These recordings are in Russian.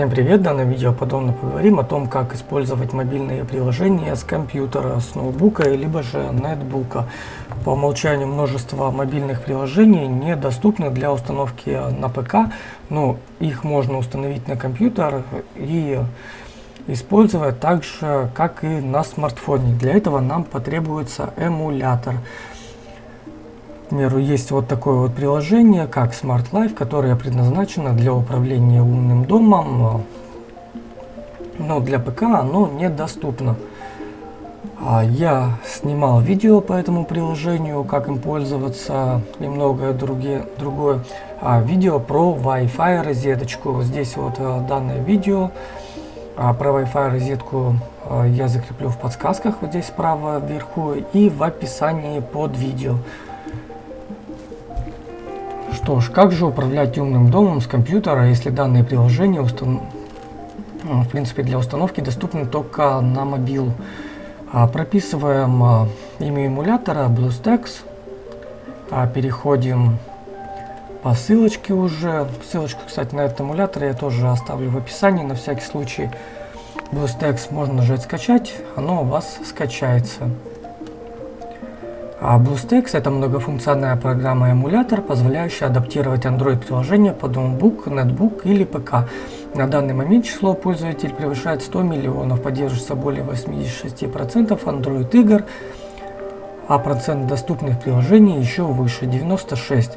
Всем привет! В данном видео подробно поговорим о том, как использовать мобильные приложения с компьютера, с ноутбука, либо же нетбука. По умолчанию множество мобильных приложений недоступны для установки на ПК, но их можно установить на компьютер и использовать так же, как и на смартфоне. Для этого нам потребуется эмулятор. Примеру, есть вот такое вот приложение, как Smart Life, которое предназначено для управления умным домом, но для ПК оно недоступно. А я снимал видео по этому приложению, как им пользоваться и многое другие, другое. А видео про Wi-Fi розеточку. Здесь вот э, данное видео а про Wi-Fi розетку э, я закреплю в подсказках вот здесь справа вверху и в описании под видео. Что ж, как же управлять умным домом с компьютера, если данные приложения устан... Ну, в принципе для установки доступны только на мобилу. А, прописываем а, имя эмулятора BlueStacks. А, переходим по ссылочке уже. Ссылочку, кстати, на этот эмулятор я тоже оставлю в описании на всякий случай. BlueStacks можно нажать скачать, оно у вас скачается. А BlueStacks это многофункциональная программа-эмулятор, позволяющая адаптировать Android-приложение под ноутбук, нетбук или ПК. На данный момент число пользователей превышает 100 миллионов, поддерживается более 86% Android игр, а процент доступных приложений еще выше, 96%.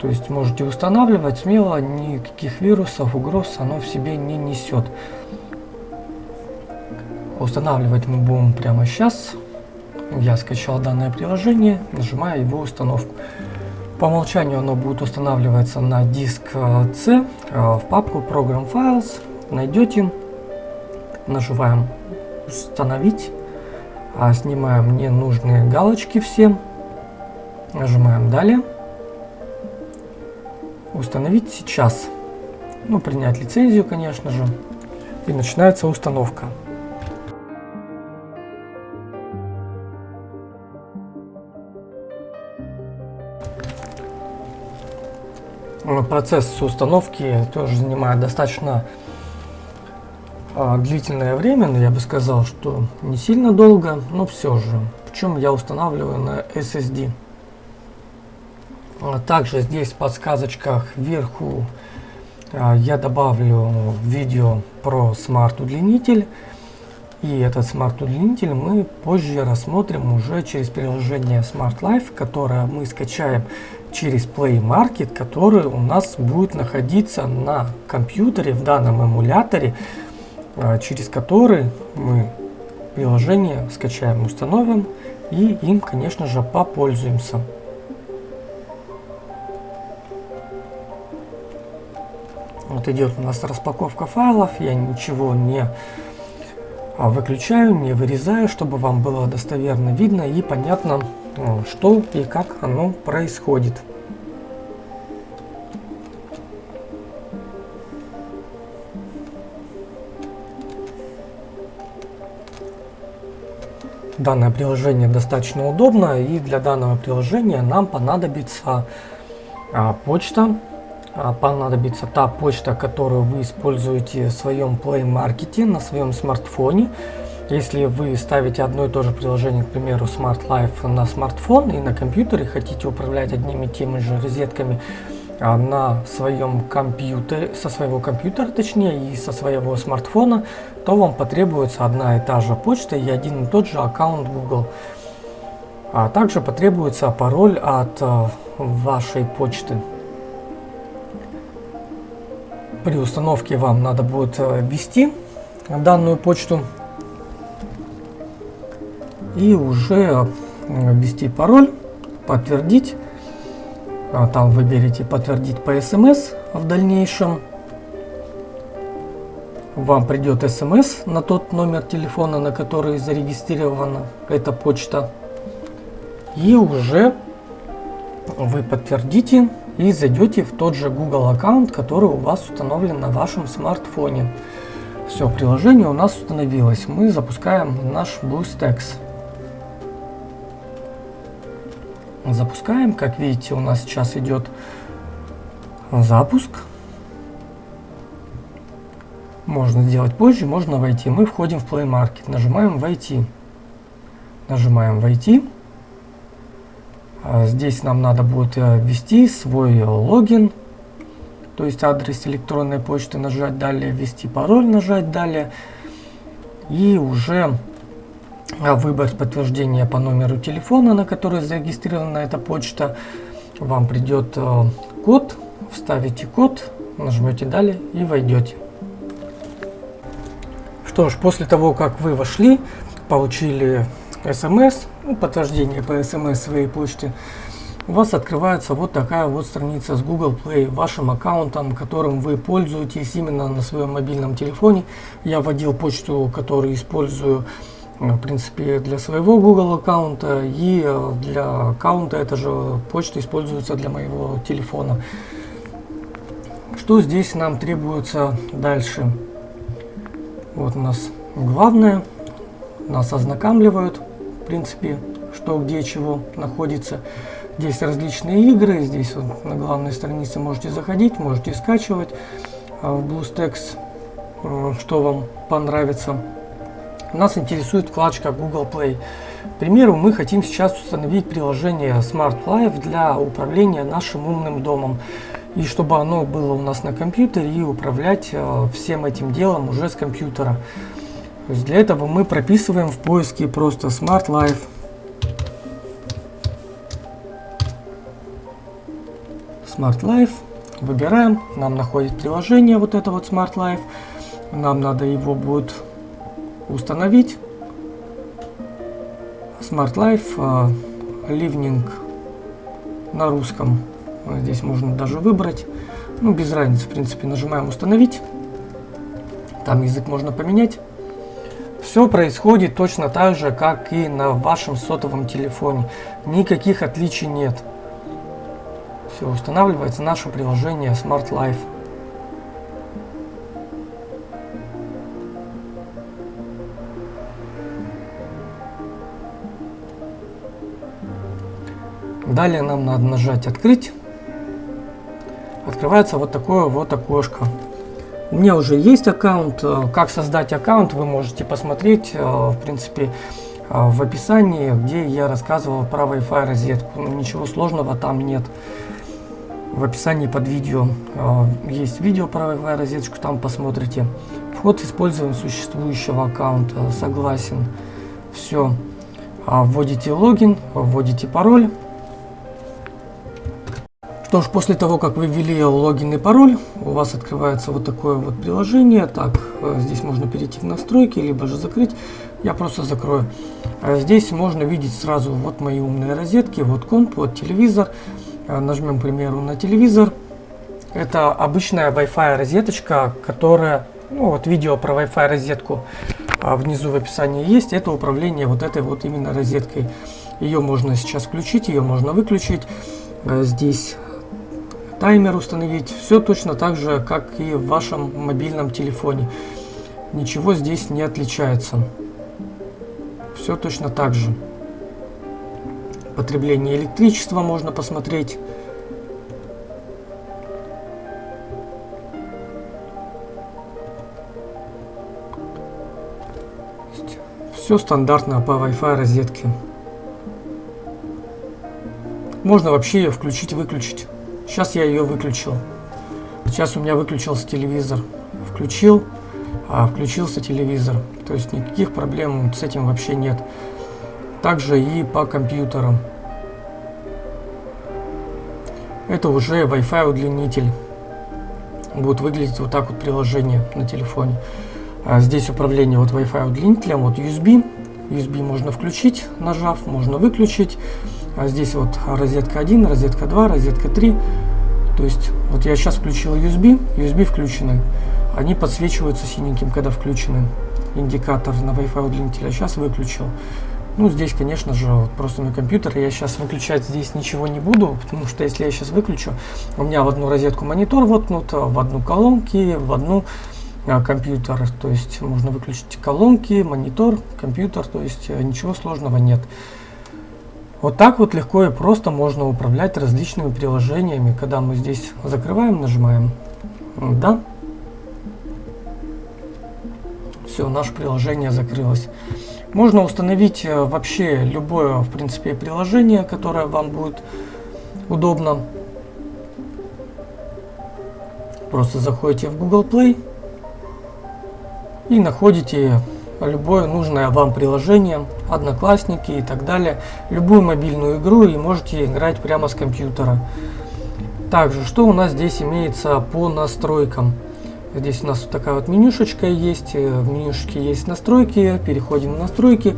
То есть можете устанавливать смело, никаких вирусов, угроз оно в себе не несет. Устанавливать мы будем прямо сейчас я скачал данное приложение, нажимаю его установку. По умолчанию оно будет устанавливаться на диск э, C э, в папку Program Files. Найдете, нажимаем установить, а снимаем ненужные галочки все, нажимаем далее. Установить сейчас. Ну, принять лицензию, конечно же. И начинается установка. Процесс установки тоже занимает достаточно а, длительное время, но я бы сказал, что не сильно долго, но все же. Причем я устанавливаю на SSD. А также здесь в подсказочках вверху а, я добавлю видео про смарт-удлинитель. И этот смарт-удлинитель мы позже рассмотрим уже через приложение Smart Life, которое мы скачаем через Play Market, который у нас будет находиться на компьютере в данном эмуляторе, а, через который мы приложение скачаем, установим и им, конечно же, попользуемся. Вот идет у нас распаковка файлов, я ничего не выключаю, не вырезаю, чтобы вам было достоверно видно и понятно, а, что и как оно происходит. Данное приложение достаточно удобно и для данного приложения нам понадобится а, почта а, понадобится та почта, которую вы используете в своем Play Market на своем смартфоне. Если вы ставите одно и то же приложение, к примеру, Smart Life на смартфон и на компьютере, хотите управлять одними и теми же розетками а, на своем компьютере, со своего компьютера, точнее, и со своего смартфона, то вам потребуется одна и та же почта и один и тот же аккаунт Google. А также потребуется пароль от а, вашей почты. При установке вам надо будет э, ввести данную почту и уже э, ввести пароль, подтвердить. А там выберите подтвердить по смс в дальнейшем. Вам придет смс на тот номер телефона, на который зарегистрирована эта почта. И уже вы подтвердите и зайдете в тот же Google аккаунт, который у вас установлен на вашем смартфоне. Все, приложение у нас установилось. Мы запускаем наш BlueStacks. Запускаем. Как видите, у нас сейчас идет запуск. Можно сделать позже, можно войти. Мы входим в Play Market, нажимаем «Войти». Нажимаем «Войти». А здесь нам надо будет э, ввести свой логин, то есть адрес электронной почты, нажать «Далее», ввести пароль, нажать «Далее». И уже э, выбрать подтверждение по номеру телефона, на который зарегистрирована эта почта. Вам придет э, код, вставите код, нажмете «Далее» и войдете. Что ж, после того, как вы вошли, получили смс, ну, подтверждение по смс своей почты, у вас открывается вот такая вот страница с Google Play, вашим аккаунтом, которым вы пользуетесь именно на своем мобильном телефоне. Я вводил почту, которую использую э, в принципе для своего Google аккаунта и э, для аккаунта эта же почта используется для моего телефона. Что здесь нам требуется дальше? Вот у нас главное. Нас ознакомливают, в принципе, что где чего находится. Здесь различные игры. Здесь вот на главной странице можете заходить, можете скачивать а в BlueStacks, э, что вам понравится. Нас интересует вкладочка Google Play. К примеру, мы хотим сейчас установить приложение Smart Life для управления нашим умным домом и чтобы оно было у нас на компьютере и управлять э, всем этим делом уже с компьютера. То есть для этого мы прописываем в поиске просто Smart Life. Smart Life. Выбираем, нам находит приложение вот это вот Smart Life. Нам надо его будет установить. Smart Life э, Living на русском Здесь можно даже выбрать. Ну, без разницы, в принципе, нажимаем «Установить». Там язык можно поменять. Все происходит точно так же, как и на вашем сотовом телефоне. Никаких отличий нет. Все, устанавливается наше приложение Smart Life. Далее нам надо нажать «Открыть» открывается вот такое вот окошко. У меня уже есть аккаунт. Э, как создать аккаунт, вы можете посмотреть, э, в принципе, э, в описании, где я рассказывал про Wi-Fi розетку. Ну, ничего сложного там нет. В описании под видео есть видео про Wi-Fi розетку, там посмотрите. Вход использования существующего аккаунта. Согласен. Все. Вводите логин, вводите пароль. Что ж, после того, как вы ввели логин и пароль, у вас открывается вот такое вот приложение. Так, э, здесь можно перейти в настройки, либо же закрыть. Я просто закрою. А здесь можно видеть сразу вот мои умные розетки, вот комп, вот телевизор. Э, нажмем, к примеру, на телевизор. Это обычная Wi-Fi розеточка, которая, ну вот видео про Wi-Fi розетку а внизу в описании есть. Это управление вот этой вот именно розеткой. Ее можно сейчас включить, ее можно выключить. Э, здесь таймер установить. Все точно так же, как и в вашем мобильном телефоне. Ничего здесь не отличается. Все точно так же. Потребление электричества можно посмотреть. Все стандартно по Wi-Fi розетке. Можно вообще ее включить-выключить. Сейчас я ее выключил. Сейчас у меня выключился телевизор. Включил, а включился телевизор. То есть никаких проблем с этим вообще нет. Также и по компьютерам. Это уже Wi-Fi удлинитель. Будет выглядеть вот так вот приложение на телефоне. А здесь управление вот Wi-Fi удлинителем, вот USB. USB можно включить, нажав, можно выключить. А здесь вот розетка 1, розетка 2, розетка 3. То есть вот я сейчас включил USB, USB включены. Они подсвечиваются синеньким, когда включены. Индикатор на Wi-Fi удлинителя. Сейчас выключил. Ну, здесь, конечно же, вот просто мой компьютер. Я сейчас выключать здесь ничего не буду, потому что если я сейчас выключу, у меня в одну розетку монитор воткнут, в одну колонки, в одну а, компьютер. То есть можно выключить колонки, монитор, компьютер. То есть э, ничего сложного нет. Вот так вот легко и просто можно управлять различными приложениями, когда мы здесь закрываем, нажимаем «Да». все, наше приложение закрылось. Можно установить э, вообще любое, в принципе, приложение, которое вам будет удобно. Просто заходите в Google Play и находите любое нужное вам приложение, одноклассники и так далее, любую мобильную игру и можете играть прямо с компьютера. Также, что у нас здесь имеется по настройкам? Здесь у нас вот такая вот менюшечка есть, э, в менюшечке есть настройки, переходим в настройки.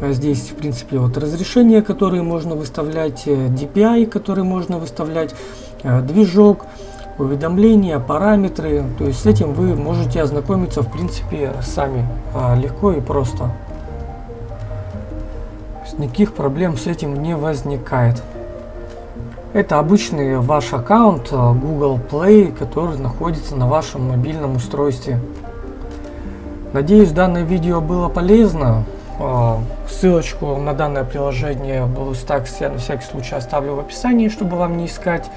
А здесь, в принципе, вот разрешения, которые можно выставлять, э, DPI, которые можно выставлять, э, движок, уведомления, параметры. То есть с этим вы можете ознакомиться в принципе сами а, легко и просто. Никаких проблем с этим не возникает. Это обычный ваш аккаунт а, Google Play, который находится на вашем мобильном устройстве. Надеюсь, данное видео было полезно. А, ссылочку на данное приложение BlueStacks я на всякий случай оставлю в описании, чтобы вам не искать.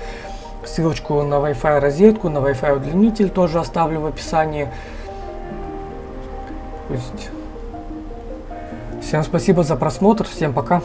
Ссылочку на Wi-Fi розетку, на Wi-Fi удлинитель тоже оставлю в описании. То есть... Всем спасибо за просмотр, всем пока.